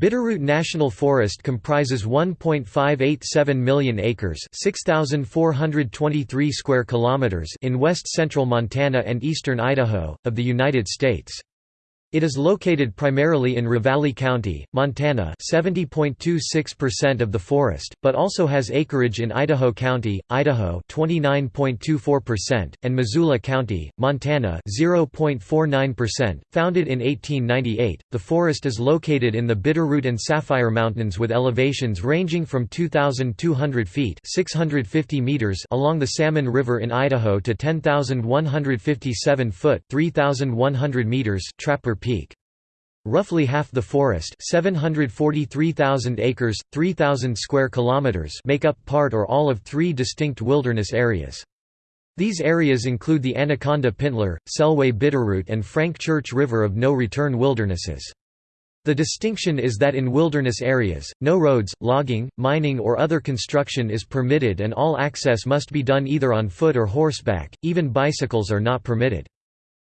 Bitterroot National Forest comprises 1.587 million acres, 6423 square kilometers in west-central Montana and eastern Idaho of the United States. It is located primarily in Ravalli County, Montana 70.26% of the forest, but also has acreage in Idaho County, Idaho 29.24%, and Missoula County, Montana 0.49%. Founded in 1898, the forest is located in the Bitterroot and Sapphire Mountains with elevations ranging from 2,200 feet 650 meters along the Salmon River in Idaho to 10,157 foot 3,100 meters Trapper Peak. Roughly half the forest 743,000 acres, 3,000 square kilometers make up part or all of three distinct wilderness areas. These areas include the Anaconda Pintler, Selway Bitterroot and Frank Church River of No Return wildernesses. The distinction is that in wilderness areas, no roads, logging, mining or other construction is permitted and all access must be done either on foot or horseback, even bicycles are not permitted.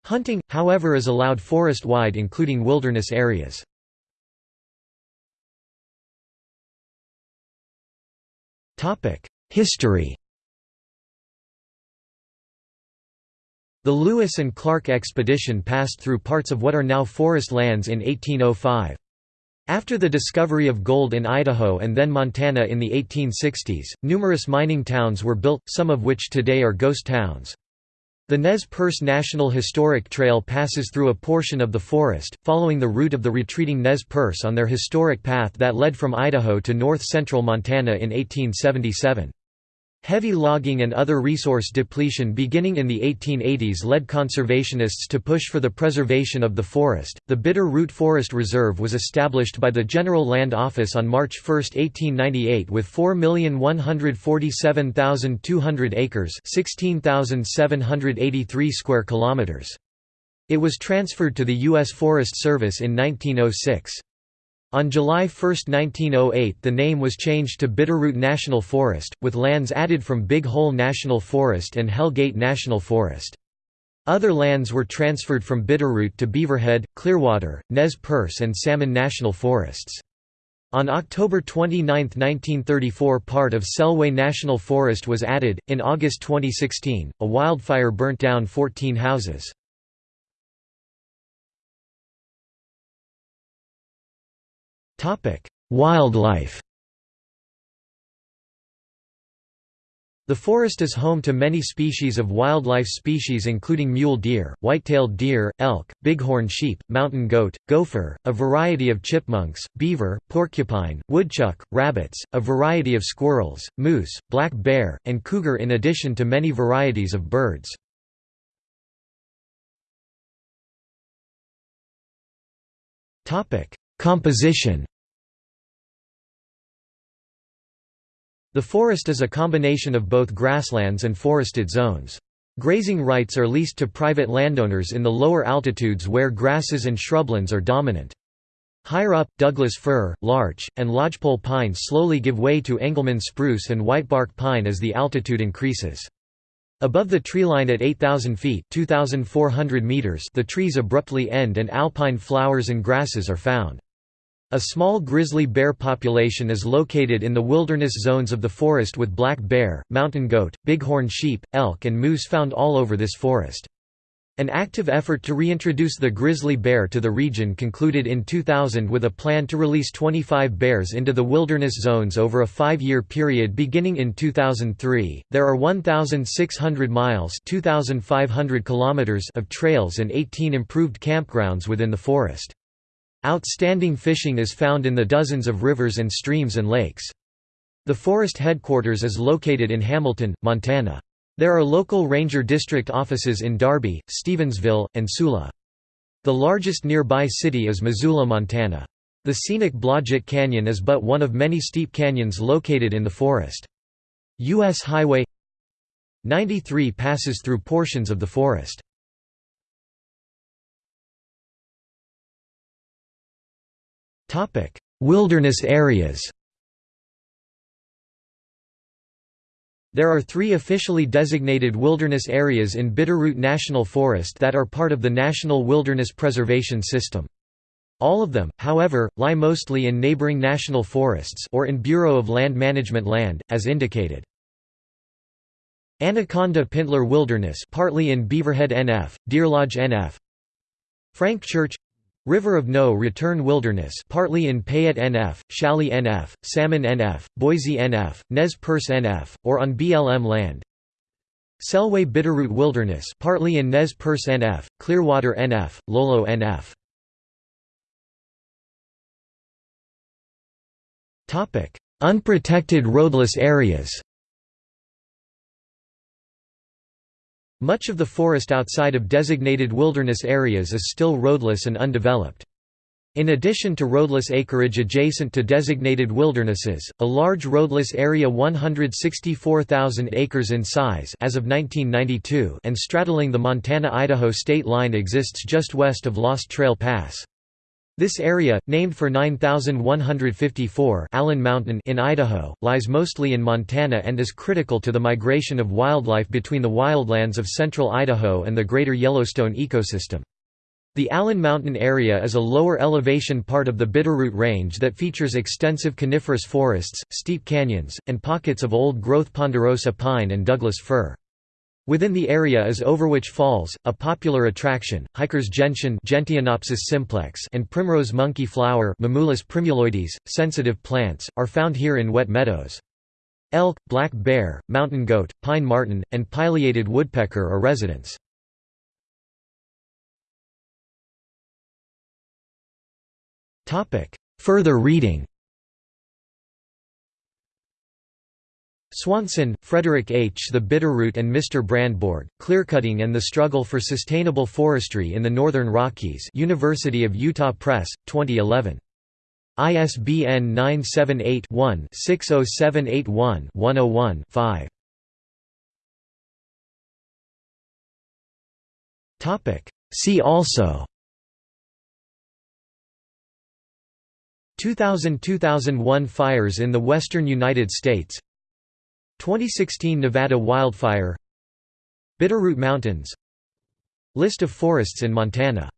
Hunting, however is allowed forest-wide including wilderness areas. History The Lewis and Clark expedition passed through parts of what are now forest lands in 1805. After the discovery of gold in Idaho and then Montana in the 1860s, numerous mining towns were built, some of which today are ghost towns. The Nez Perce National Historic Trail passes through a portion of the forest, following the route of the retreating Nez Perce on their historic path that led from Idaho to north-central Montana in 1877. Heavy logging and other resource depletion beginning in the 1880s led conservationists to push for the preservation of the forest. The Bitter Root Forest Reserve was established by the General Land Office on March 1, 1898 with 4,147,200 acres, 16,783 square kilometers. It was transferred to the U.S. Forest Service in 1906. On July 1, 1908 the name was changed to Bitterroot National Forest, with lands added from Big Hole National Forest and Hell Gate National Forest. Other lands were transferred from Bitterroot to Beaverhead, Clearwater, Nez Perce and Salmon National Forests. On October 29, 1934 part of Selway National Forest was added. In August 2016, a wildfire burnt down 14 houses. Wildlife The forest is home to many species of wildlife species including mule deer, white-tailed deer, elk, bighorn sheep, mountain goat, gopher, a variety of chipmunks, beaver, porcupine, woodchuck, rabbits, a variety of squirrels, moose, black bear, and cougar in addition to many varieties of birds. Composition The forest is a combination of both grasslands and forested zones. Grazing rights are leased to private landowners in the lower altitudes where grasses and shrublands are dominant. Higher up, Douglas fir, larch, and lodgepole pine slowly give way to Engelmann spruce and whitebark pine as the altitude increases. Above the treeline at 8,000 feet meters the trees abruptly end and alpine flowers and grasses are found. A small grizzly bear population is located in the wilderness zones of the forest with black bear, mountain goat, bighorn sheep, elk and moose found all over this forest. An active effort to reintroduce the grizzly bear to the region concluded in 2000 with a plan to release 25 bears into the wilderness zones over a five-year period beginning in 2003. There are 1,600 miles (2,500 kilometers) of trails and 18 improved campgrounds within the forest. Outstanding fishing is found in the dozens of rivers and streams and lakes. The forest headquarters is located in Hamilton, Montana. There are local ranger district offices in Darby, Stevensville, and Sula. The largest nearby city is Missoula, Montana. The scenic Blodgett Canyon is but one of many steep canyons located in the forest. U.S. Highway 93 passes through portions of the forest. Wilderness areas There are three officially designated wilderness areas in Bitterroot National Forest that are part of the National Wilderness Preservation System. All of them, however, lie mostly in neighboring national forests or in Bureau of Land Management land, as indicated. Anaconda Pintler Wilderness partly in Beaverhead NF, Deerlodge NF Frank Church River of No Return Wilderness partly in Payette NF, Challis NF, Salmon NF, Boise NF, Nez Perce NF, or on BLM land. Selway Bitterroot Wilderness partly in Nez Perce NF, Clearwater NF, Lolo NF Unprotected roadless areas Much of the forest outside of designated wilderness areas is still roadless and undeveloped. In addition to roadless acreage adjacent to designated wildernesses, a large roadless area 164,000 acres in size as of 1992 and straddling the Montana-Idaho state line exists just west of Lost Trail Pass. This area, named for 9154 Allen Mountain in Idaho, lies mostly in Montana and is critical to the migration of wildlife between the wildlands of central Idaho and the greater Yellowstone ecosystem. The Allen Mountain area is a lower elevation part of the Bitterroot Range that features extensive coniferous forests, steep canyons, and pockets of old-growth ponderosa pine and Douglas fir. Within the area is Overwhich Falls, a popular attraction. Hikers gentian Gentianopsis simplex and primrose monkey flower primuloides, sensitive plants, are found here in wet meadows. Elk, black bear, mountain goat, pine marten, and pileated woodpecker are residents. Further reading Swanson, Frederick H. The Bitterroot and Mr. Brandborg, Clearcutting and the Struggle for Sustainable Forestry in the Northern Rockies University of Utah Press, 2011. ISBN 978-1-60781-101-5. See also 2000–2001 fires in the western United States 2016 Nevada wildfire Bitterroot Mountains List of forests in Montana